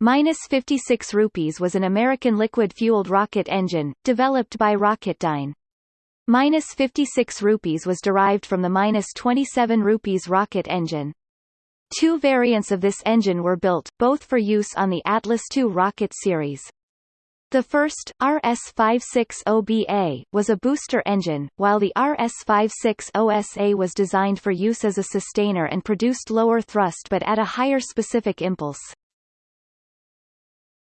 Minus 56 rupees was an American liquid-fueled rocket engine, developed by Rocketdyne. Minus 56 rupees was derived from the minus 27 rupees rocket engine. Two variants of this engine were built, both for use on the Atlas II rocket series. The first, RS-56OBA, was a booster engine, while the RS-56OSA was designed for use as a sustainer and produced lower thrust but at a higher specific impulse.